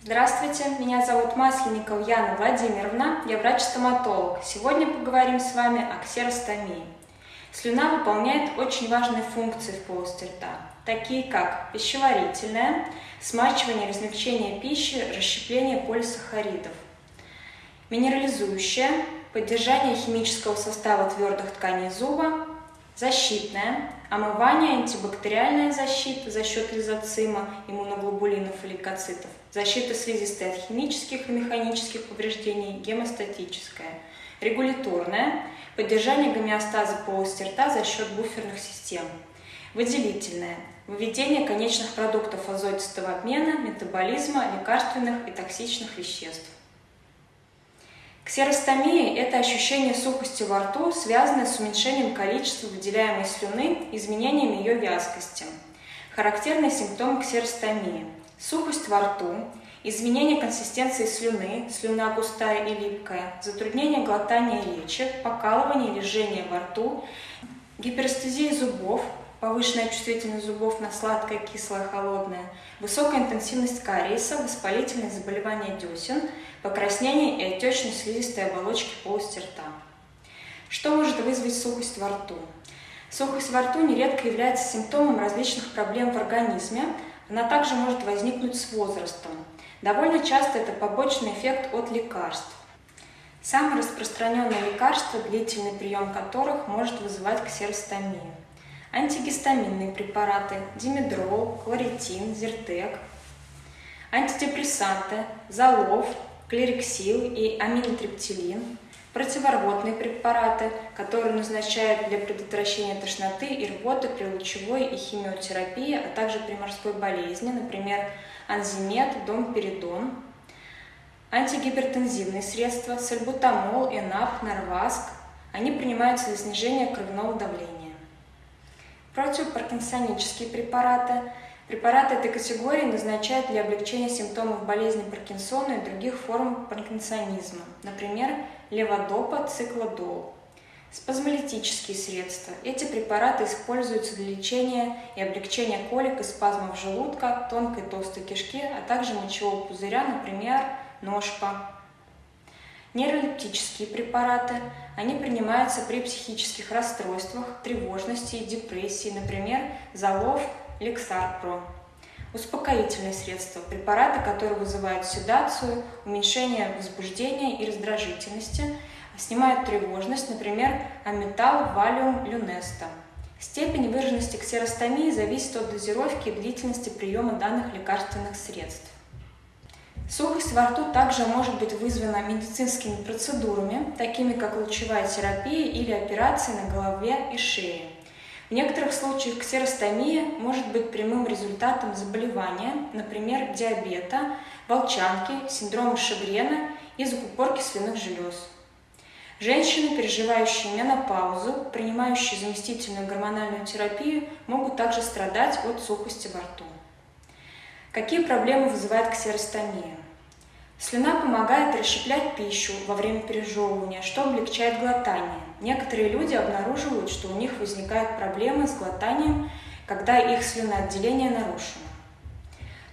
Здравствуйте, меня зовут Масленникова Яна Владимировна, я врач-стоматолог. Сегодня поговорим с вами о ксеростомии. Слюна выполняет очень важные функции в полости рта, такие как пищеварительная, смачивание и размягчение пищи, расщепление полисахаридов, минерализующая, поддержание химического состава твердых тканей зуба, защитная, омывание, антибактериальная защита за счет лизоцима, иммуноглобулинов и лейкоцитов, защита слизистой от химических и механических повреждений, гемостатическая, регуляторная, поддержание гомеостаза полости рта за счет буферных систем, выделительная, выведение конечных продуктов азотистого обмена, метаболизма, лекарственных и токсичных веществ. Ксеростомия – это ощущение сухости во рту, связанное с уменьшением количества выделяемой слюны, изменением ее вязкости. Характерные симптомы ксеростомии – сухость во рту, изменение консистенции слюны, слюна густая и липкая, затруднение глотания речи, покалывание или жжение во рту, гиперестезия зубов, повышенная чувствительность зубов на сладкое, кислое, холодное, высокая интенсивность кариеса, воспалительные заболевания десен, покраснение и отечность слизистой оболочки полости рта. Что может вызвать сухость во рту? Сухость во рту нередко является симптомом различных проблем в организме, она также может возникнуть с возрастом. Довольно часто это побочный эффект от лекарств. Самое распространенное лекарство, длительный прием которых может вызывать ксеростомию антигистаминные препараты, димедрол, кларитин, зертек, антидепрессанты, залов, клериксил и аминотриптилин, противорвотные препараты, которые назначают для предотвращения тошноты и рвоты при лучевой и химиотерапии, а также при морской болезни, например, анзимед, домперидон, антигипертензивные средства, сальбутамол, энап, норваск, они принимаются для снижения кровяного давления противопаркинсонические препараты. Препараты этой категории назначают для облегчения симптомов болезни Паркинсона и других форм паркинсонизма, например, леводопа, циклодол. Спазмолитические средства. Эти препараты используются для лечения и облегчения колик и спазмов желудка, тонкой толстой кишки, а также мочевого пузыря, например, ножка. Нейролептические препараты. Они принимаются при психических расстройствах, тревожности и депрессии, например, Залов, Лексарпро. Успокоительные средства – препараты, которые вызывают седацию, уменьшение возбуждения и раздражительности, снимают тревожность, например, аметал, валиум, люнеста. Степень выраженности ксеростомии зависит от дозировки и длительности приема данных лекарственных средств. Сухость во рту также может быть вызвана медицинскими процедурами, такими как лучевая терапия или операции на голове и шее. В некоторых случаях ксеростомия может быть прямым результатом заболевания, например, диабета, волчанки, синдрома Шегрена и закупорки слюнных желез. Женщины, переживающие менопаузу, принимающие заместительную гормональную терапию, могут также страдать от сухости во рту. Какие проблемы вызывает ксеростомия? Слюна помогает расщеплять пищу во время пережевывания, что облегчает глотание. Некоторые люди обнаруживают, что у них возникают проблемы с глотанием, когда их слюноотделение нарушено.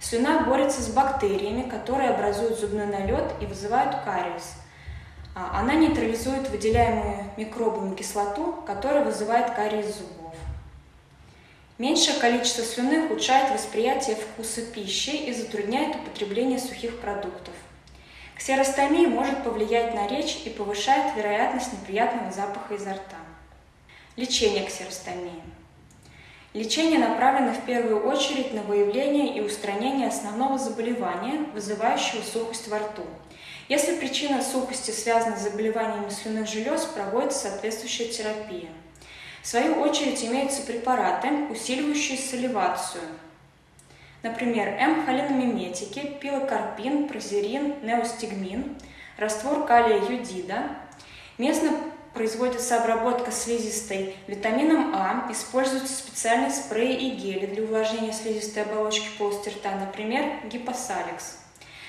Слюна борется с бактериями, которые образуют зубной налет и вызывают кариес. А, она нейтрализует выделяемую микробами кислоту, которая вызывает кариес зубов. Меньшее количество слюны ухудшает восприятие вкуса пищи и затрудняет употребление сухих продуктов. Ксеростомия может повлиять на речь и повышает вероятность неприятного запаха изо рта. Лечение ксеростомии. Лечение направлено в первую очередь на выявление и устранение основного заболевания, вызывающего сухость во рту. Если причина сухости связана с заболеваниями слюнных желез, проводится соответствующая терапия. В свою очередь имеются препараты, усиливающие саливацию. Например, М-холиномиметики, пилокарпин, прозерин, неостигмин, раствор калия юдида. Местно производится обработка слизистой витамином А, используются специальные спреи и гели для увлажнения слизистой оболочки полости рта, например, гипосаликс.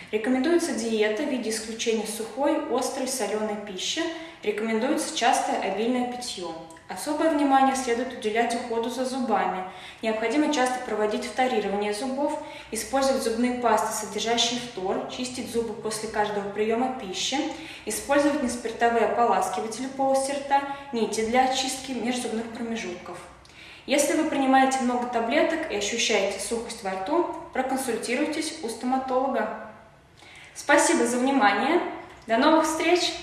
Рекомендуется диета в виде исключения сухой, острой, соленой пищи. Рекомендуется частое обильное питье. Особое внимание следует уделять уходу за зубами. Необходимо часто проводить вторирование зубов, использовать зубные пасты, содержащие фтор, чистить зубы после каждого приема пищи, использовать неспиртовые ополаскиватели полости рта, нити для очистки межзубных промежутков. Если вы принимаете много таблеток и ощущаете сухость во рту, проконсультируйтесь у стоматолога. Спасибо за внимание. До новых встреч!